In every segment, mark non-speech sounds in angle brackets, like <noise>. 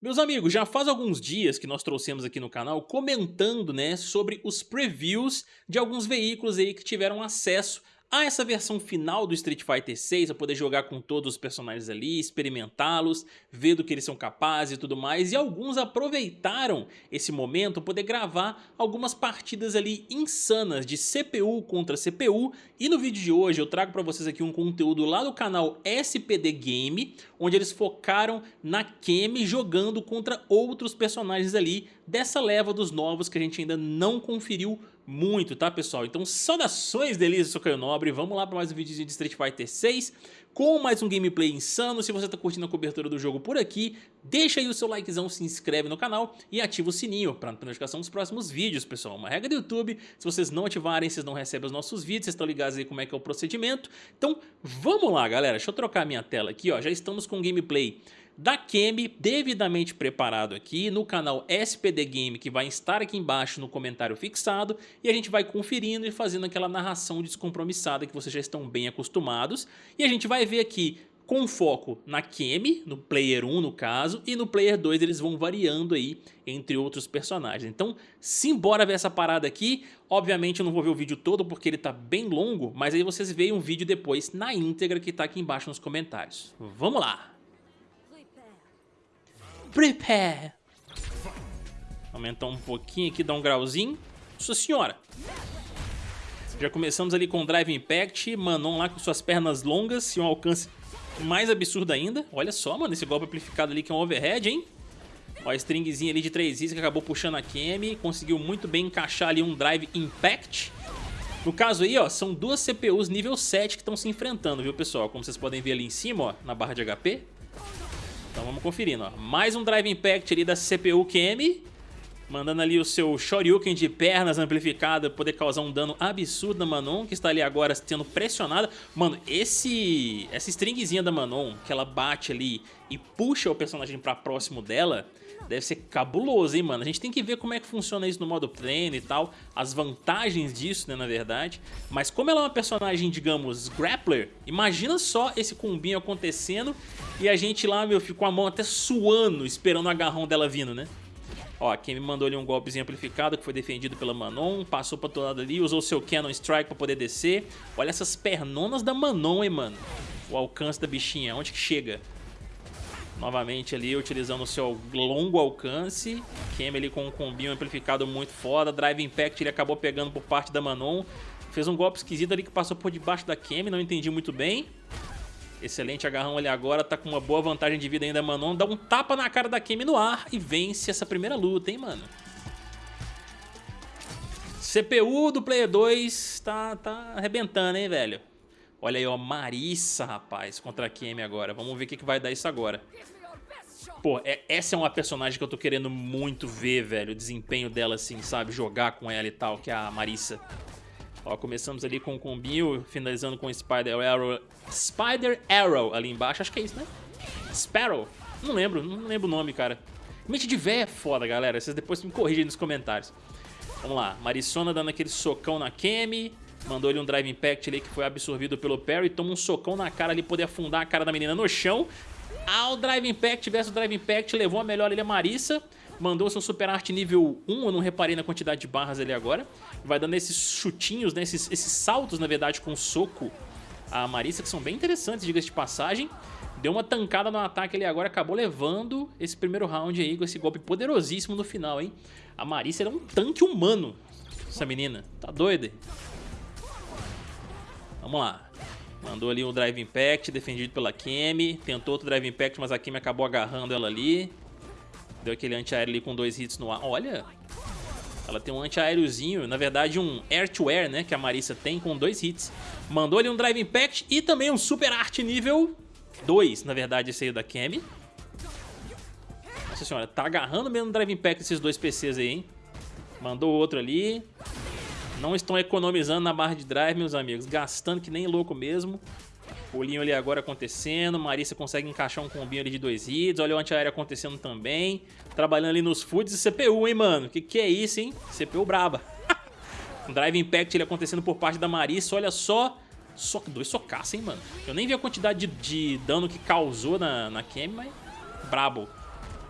Meus amigos, já faz alguns dias que nós trouxemos aqui no canal comentando né, sobre os previews de alguns veículos aí que tiveram acesso a essa versão final do Street Fighter 6, a poder jogar com todos os personagens ali, experimentá-los, ver do que eles são capazes e tudo mais, e alguns aproveitaram esse momento poder gravar algumas partidas ali insanas de CPU contra CPU, e no vídeo de hoje eu trago para vocês aqui um conteúdo lá do canal SPD Game, onde eles focaram na Kemi jogando contra outros personagens ali dessa leva dos novos que a gente ainda não conferiu muito, tá pessoal? Então saudações delícias, sou Caio Nobre, vamos lá para mais um vídeo de Street Fighter 6 com mais um gameplay insano, se você tá curtindo a cobertura do jogo por aqui, deixa aí o seu likezão, se inscreve no canal e ativa o sininho para não notificação dos próximos vídeos, pessoal. Uma regra do YouTube, se vocês não ativarem, vocês não recebem os nossos vídeos, vocês estão ligados aí como é que é o procedimento. Então vamos lá galera, deixa eu trocar a minha tela aqui, ó, já estamos com o gameplay da Kemi, devidamente preparado aqui no canal SPD Game, que vai estar aqui embaixo no comentário fixado, e a gente vai conferindo e fazendo aquela narração descompromissada que vocês já estão bem acostumados, e a gente vai ver aqui com foco na Kemi, no Player 1 no caso, e no Player 2 eles vão variando aí entre outros personagens. Então, simbora ver essa parada aqui. Obviamente eu não vou ver o vídeo todo porque ele tá bem longo, mas aí vocês veem um vídeo depois na íntegra que tá aqui embaixo nos comentários. Vamos lá! Prepare. Aumentar um pouquinho aqui, dar um grauzinho. Nossa senhora. Já começamos ali com Drive Impact, Manon lá com suas pernas longas e um alcance mais absurdo ainda. Olha só, mano, esse golpe amplificado ali que é um overhead, hein? Ó, a stringzinha ali de 3 hits que acabou puxando a Kemi. Conseguiu muito bem encaixar ali um Drive Impact. No caso aí, ó, são duas CPUs nível 7 que estão se enfrentando, viu, pessoal? Como vocês podem ver ali em cima, ó, na barra de HP. Então vamos conferindo, ó. Mais um Drive Impact ali da CPU QM. Mandando ali o seu Shoryuken de pernas amplificado poder causar um dano absurdo na Manon, que está ali agora sendo pressionada. Mano, esse essa stringzinha da Manon, que ela bate ali e puxa o personagem para próximo dela, deve ser cabuloso, hein, mano? A gente tem que ver como é que funciona isso no modo pleno e tal, as vantagens disso, né, na verdade. Mas como ela é uma personagem, digamos, grappler, imagina só esse combinho acontecendo e a gente lá, meu, ficou a mão até suando, esperando o agarrão dela vindo, né? Ó, quem me mandou ali um golpezinho amplificado que foi defendido pela Manon, passou pra outro lado ali, usou seu Cannon Strike pra poder descer. Olha essas pernonas da Manon, hein, mano. O alcance da bichinha, onde que chega? Novamente ali, utilizando o seu longo alcance. Kemi ali com um combinho amplificado muito foda. Drive Impact ele acabou pegando por parte da Manon. Fez um golpe esquisito ali que passou por debaixo da Kemi, não entendi muito bem. Excelente agarrão ali agora, tá com uma boa vantagem de vida ainda Manon. Dá um tapa na cara da Kemi no ar e vence essa primeira luta, hein, mano. CPU do Player 2 tá, tá arrebentando, hein, velho. Olha aí, ó, Marissa, rapaz, contra a Kemi agora. Vamos ver o que, que vai dar isso agora. Pô, é, essa é uma personagem que eu tô querendo muito ver, velho. O desempenho dela, assim, sabe? Jogar com ela e tal, que é a Marissa. Ó, começamos ali com o combinho, finalizando com o Spider Arrow. Spider Arrow ali embaixo, acho que é isso, né? Sparrow? Não lembro, não lembro o nome, cara. Mente de véia é foda, galera. Vocês depois me corrigem nos comentários. Vamos lá, Marissona dando aquele socão na Kemi. Mandou ele um Drive Impact ali que foi absorvido pelo Perry. Toma um socão na cara ali, poder afundar a cara da menina no chão. Ao Drive Impact versus Drive Impact, levou a melhor ali a Marissa. Mandou seu Super Art nível 1, eu não reparei na quantidade de barras ali agora. Vai dando esses chutinhos, né, esses, esses saltos, na verdade, com soco a Marissa, que são bem interessantes, diga-se de passagem. Deu uma tancada no ataque ali agora, acabou levando esse primeiro round aí com esse golpe poderosíssimo no final, hein? A Marissa era um tanque humano, essa menina. Tá doida? Vamos lá. Mandou ali o Drive Impact, defendido pela Kemi. Tentou outro Drive Impact, mas a Kemi acabou agarrando ela ali. Deu aquele antiaéreo ali com dois hits no ar. Olha, ela tem um antiaériozinho, na verdade um air-to-air, né, que a Marissa tem com dois hits. Mandou ali um Drive Impact e também um Super Art nível 2, na verdade, esse aí da Kemi. Nossa senhora, tá agarrando mesmo o Drive Impact esses dois PCs aí, hein. Mandou outro ali. Não estão economizando na barra de drive, meus amigos. Gastando que nem louco mesmo. Pulinho ali agora acontecendo. Marissa consegue encaixar um combinho ali de dois hits. Olha o antiaéreo acontecendo também. Trabalhando ali nos foods e CPU, hein, mano? Que que é isso, hein? CPU braba. <laughs> Drive Impact ele acontecendo por parte da Marissa. Olha só. Só dois socaços, hein, mano? Eu nem vi a quantidade de, de dano que causou na, na Kemi, mas brabo.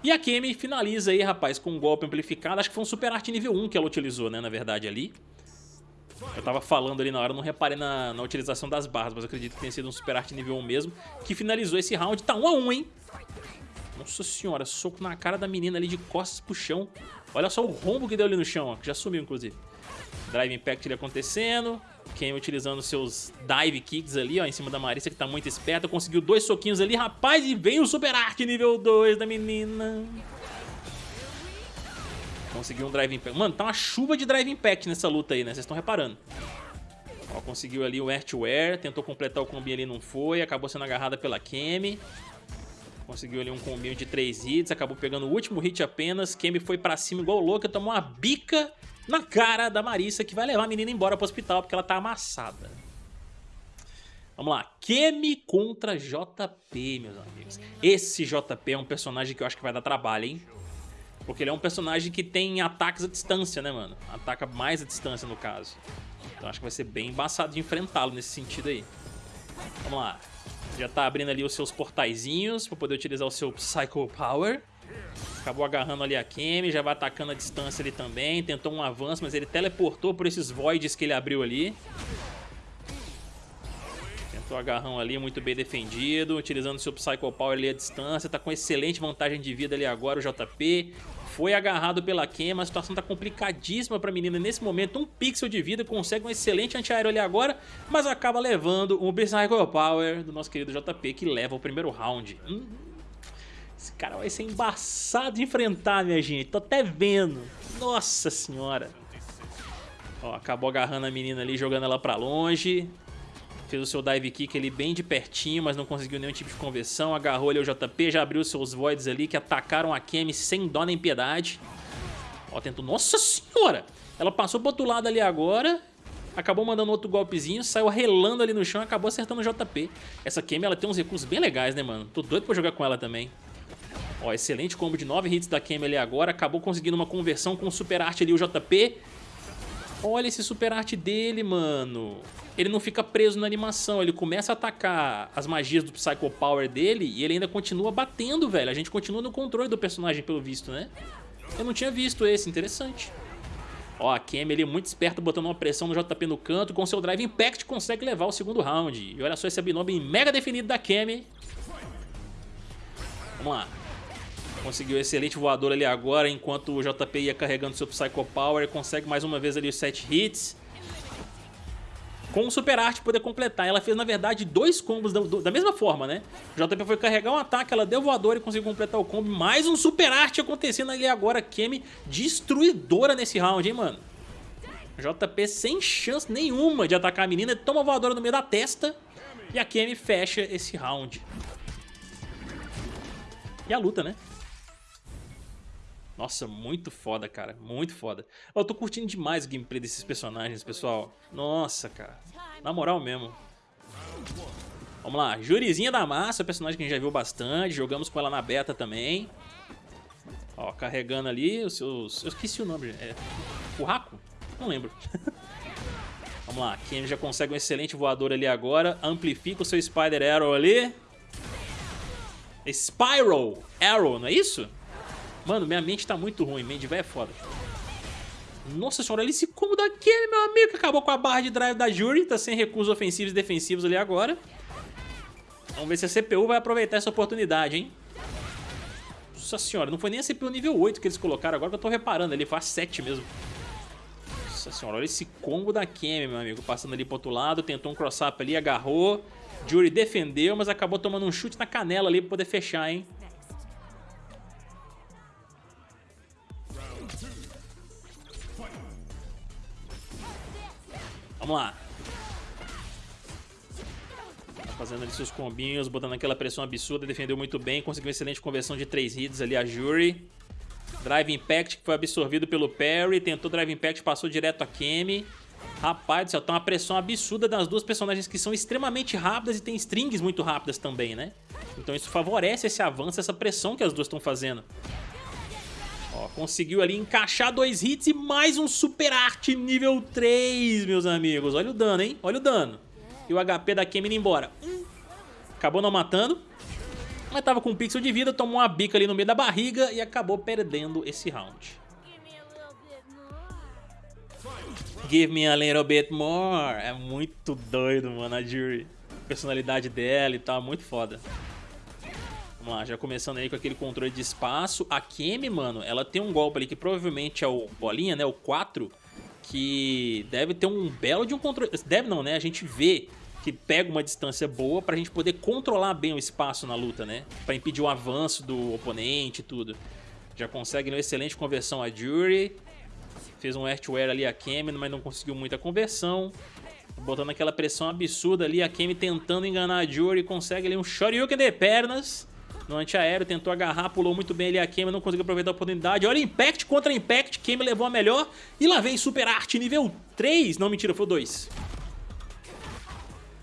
E a Kemi finaliza aí, rapaz, com um golpe amplificado. Acho que foi um Super Arte nível 1 que ela utilizou, né, na verdade, ali. Eu tava falando ali na hora, não reparei na, na utilização das barras, mas acredito que tenha sido um Super Arte nível 1 mesmo, que finalizou esse round. Tá 1 a 1 hein? Nossa senhora, soco na cara da menina ali de costas pro chão. Olha só o rombo que deu ali no chão, ó, que já sumiu, inclusive. Drive Impact ali acontecendo. Ken utilizando seus dive kicks ali, ó, em cima da Marissa, que tá muito esperta. Conseguiu dois soquinhos ali, rapaz, e veio o Super Art nível 2 da menina. Conseguiu um Drive Impact. Mano, tá uma chuva de Drive Impact nessa luta aí, né? Vocês estão reparando. Ó, conseguiu ali o Air, tentou completar o combi ali, não foi. Acabou sendo agarrada pela Kemi. Conseguiu ali um combinho de 3 hits, acabou pegando o último hit apenas. Kemi foi pra cima igual louca, tomou uma bica na cara da Marissa, que vai levar a menina embora pro hospital porque ela tá amassada. Vamos lá, Kemi contra JP, meus amigos. Esse JP é um personagem que eu acho que vai dar trabalho, hein? Porque ele é um personagem que tem ataques à distância, né, mano? Ataca mais à distância, no caso. Então acho que vai ser bem embaçado de enfrentá-lo nesse sentido aí. Vamos lá. Já tá abrindo ali os seus portaizinhos para poder utilizar o seu Psycho Power. Acabou agarrando ali a Kemi, já vai atacando a distância ali também. Tentou um avanço, mas ele teleportou por esses voids que ele abriu ali. Tentou agarrão ali, muito bem defendido. Utilizando seu Psycho Power ali à distância. Tá com excelente vantagem de vida ali agora o JP. Foi agarrado pela Kemi, a situação tá complicadíssima pra menina nesse momento. Um pixel de vida, consegue um excelente antiaéreo ali agora, mas acaba levando o Psycho Power do nosso querido JP, que leva o primeiro round. Hum, esse cara vai ser embaçado de enfrentar, minha gente. Tô até vendo. Nossa senhora. Ó, acabou agarrando a menina ali, jogando ela pra longe. Fez o seu dive kick ali bem de pertinho, mas não conseguiu nenhum tipo de conversão. Agarrou ali o JP, já abriu seus voids ali que atacaram a Kemi sem dó nem piedade. Ó, tentou... Nossa senhora! Ela passou pro outro lado ali agora. Acabou mandando outro golpezinho, saiu relando ali no chão acabou acertando o JP. Essa Kemi, ela tem uns recursos bem legais, né, mano? Tô doido pra jogar com ela também. Ó, excelente combo de 9 hits da Kemi ali agora. Acabou conseguindo uma conversão com o Super Art ali, o JP. Olha esse Super Art dele, mano. Ele não fica preso na animação. Ele começa a atacar as magias do Psycho Power dele e ele ainda continua batendo, velho. A gente continua no controle do personagem, pelo visto, né? Eu não tinha visto esse, interessante. Ó, a Kemi ali muito esperta, botando uma pressão no JP no canto. Com seu Drive Impact consegue levar o segundo round. E olha só esse abnome mega definido da Kemi. Vamos lá. Conseguiu um excelente voador ali agora, enquanto o JP ia carregando seu Psycho Power. Consegue mais uma vez ali os 7 hits. Com o Super Art poder completar. Ela fez, na verdade, dois combos da, da, mesma forma, né? O JP foi carregar um ataque, ela deu voador e conseguiu completar o combo. Mais um Super Art acontecendo ali agora. Kemi destruidora nesse round, hein, mano? JP sem chance nenhuma de atacar a menina. Toma voadora no meio da testa. E a Kemi fecha esse round. E a luta, né? Nossa, muito foda, cara. Muito foda. Eu tô curtindo demais o gameplay desses personagens, pessoal. Nossa, cara. Na moral mesmo. Vamos lá. Jurizinha da Massa, personagem que a gente já viu bastante. Jogamos com ela na beta também. Ó, carregando ali os seus... Eu esqueci o nome. É... Raco? Não lembro. <laughs> Vamos lá. Ken já consegue um excelente voador ali agora. Amplifica o seu Spider Arrow ali. Spiral Arrow, não é isso? Mano, minha mente tá muito ruim. Mente velho é foda. Nossa senhora, olha esse combo daquele, meu amigo, que acabou com a barra de drive da Jury. Tá sem recursos ofensivos e defensivos ali agora. Vamos ver se a CPU vai aproveitar essa oportunidade, hein? Nossa senhora, não foi nem a CPU nível 8 que eles colocaram agora que eu tô reparando. Ele faz 7 mesmo. Nossa senhora, olha esse combo da Kemi, meu amigo. Passando ali pro outro lado, tentou um cross-up ali, agarrou. Jury defendeu, mas acabou tomando um chute na canela ali pra poder fechar, hein? Vamos lá. Fazendo ali seus combinhos, botando aquela pressão absurda, defendeu muito bem, conseguiu uma excelente conversão de 3 hits ali a Jury. Drive Impact que foi absorvido pelo Perry, tentou Drive Impact, passou direto a Kemi. Rapaz do céu, tá uma pressão absurda das duas personagens que são extremamente rápidas e tem strings muito rápidas também, né? Então isso favorece esse avanço, essa pressão que as duas estão fazendo. Ó, conseguiu ali encaixar dois hits e mais um Super Arte nível 3, meus amigos. Olha o dano, hein? Olha o dano. E o HP da Kemi indo embora. Hum. Acabou não matando. Mas tava com um pixel de vida, tomou uma bica ali no meio da barriga e acabou perdendo esse round. Give me a little bit more. É muito doido, mano, a Jury. A personalidade dela e tal, muito foda. Vamos lá, já começando aí com aquele controle de espaço. A Kemi, mano, ela tem um golpe ali que provavelmente é o bolinha, né, o 4, que deve ter um belo de um controle... Deve não, né, a gente vê que pega uma distância boa pra gente poder controlar bem o espaço na luta, né? Pra impedir o avanço do oponente e tudo. Já consegue uma excelente conversão a Jury. Fez um Earthware ali a Kemi, mas não conseguiu muita conversão. Botando aquela pressão absurda ali, a Kemi tentando enganar a Jury. Consegue ali um Shoryuken de pernas. No antiaéreo, tentou agarrar, pulou muito bem ali a Kemi, não conseguiu aproveitar a oportunidade. Olha, Impact contra Impact, Kemi levou a melhor. E lá vem Super Art nível 3. Não, mentira, foi o 2.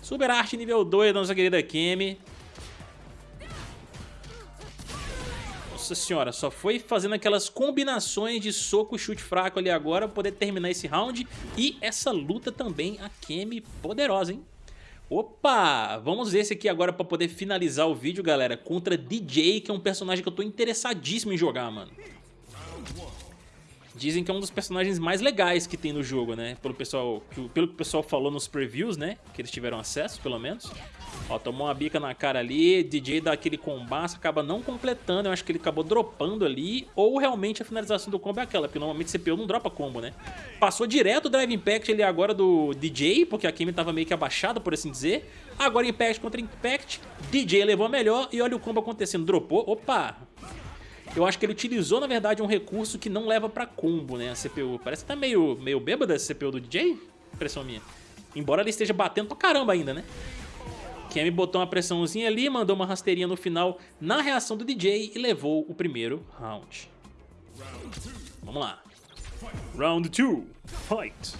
Super Arte nível 2 da nossa querida Kemi. Nossa senhora, só foi fazendo aquelas combinações de soco e chute fraco ali agora pra poder terminar esse round. E essa luta também, a Kemi poderosa, hein? Opa, vamos ver esse aqui agora pra poder finalizar o vídeo, galera, contra DJ, que é um personagem que eu tô interessadíssimo em jogar, mano. Dizem que é um dos personagens mais legais que tem no jogo, né? Pelo, pessoal, pelo que o pessoal falou nos previews, né? Que eles tiveram acesso, pelo menos. Ó, tomou uma bica na cara ali, DJ dá aquele combaço, acaba não completando, eu acho que ele acabou dropando ali, ou realmente a finalização do combo é aquela, porque normalmente CPU não dropa combo, né? Passou direto o Drive Impact ali agora do DJ, porque a Kimi tava meio que abaixada, por assim dizer. Agora Impact contra Impact, DJ levou a melhor e olha o combo acontecendo, dropou, opa, eu acho que ele utilizou, na verdade, um recurso que não leva pra combo, né, a CPU. Parece que tá meio, meio bêbada essa CPU do DJ, impressão minha. Embora ele esteja batendo pra caramba ainda, né. Kemi botou uma pressãozinha ali, mandou uma rasteirinha no final na reação do DJ e levou o primeiro round. Vamos lá. Round 2, fight.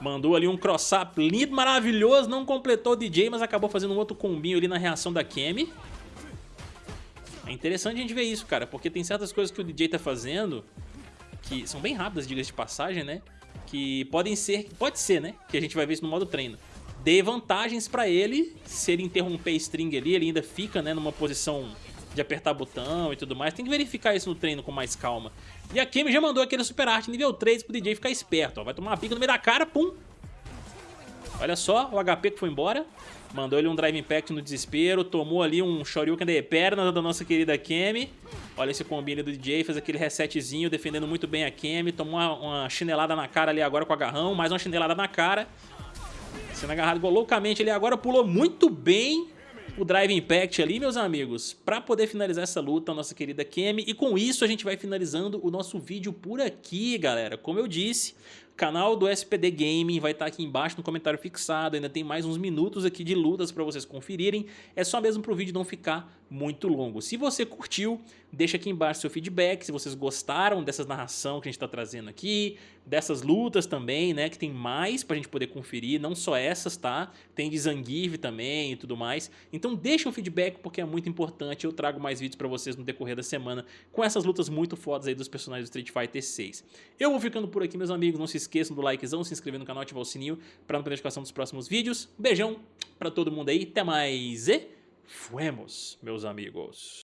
Mandou ali um cross-up lindo, maravilhoso, não completou o DJ, mas acabou fazendo um outro combinho ali na reação da Kemi. É interessante a gente ver isso, cara, porque tem certas coisas que o DJ tá fazendo que são bem rápidas, diga de passagem, né? Que podem ser, pode ser, né? Que a gente vai ver isso no modo treino. Dê vantagens pra ele, se ele interromper string ali, ele ainda fica, né, numa posição de apertar botão e tudo mais. Tem que verificar isso no treino com mais calma. E a Kemi já mandou aquele super arte nível 3 pro DJ ficar esperto, ó. Vai tomar uma pica no meio da cara, pum. Olha só, o HP que foi embora. Mandou ele um Drive Impact no desespero, tomou ali um Shoryuken de perna da nossa querida Kemi. Olha esse combine do DJ, fez aquele resetzinho, defendendo muito bem a Kemi. Tomou uma, uma, chinelada na cara ali agora com o agarrão, mais uma chinelada na cara. Sendo agarrado loucamente ali agora, pulou muito bem o Drive Impact ali, meus amigos, para poder finalizar essa luta, a nossa querida Kemi. E com isso a gente vai finalizando o nosso vídeo por aqui, galera. Como eu disse, canal do SPD Gaming vai estar tá aqui embaixo no comentário fixado, ainda tem mais uns minutos aqui de lutas para vocês conferirem, é só mesmo para o vídeo não ficar muito longo. Se você curtiu, deixa aqui embaixo seu feedback, se vocês gostaram dessa narração que a gente está trazendo aqui, dessas lutas também, né, que tem mais para a gente poder conferir, não só essas, tá? Tem de Zangief também e tudo mais. Então deixa o feedback porque é muito importante, eu trago mais vídeos para vocês no decorrer da semana com essas lutas muito fodas aí dos personagens do Street Fighter 6. Eu vou ficando por aqui, meus amigos, não se esqueçam do likezão, se inscrever no canal, ativar o sininho para não perder a notificação dos próximos vídeos. Beijão para todo mundo aí, até mais e fuemos, meus amigos.